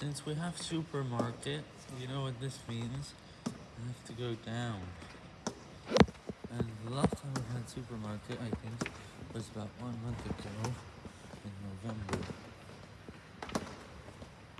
Since we have supermarket, you know what this means? I have to go down. And the last time we had supermarket, I think, was about one month ago.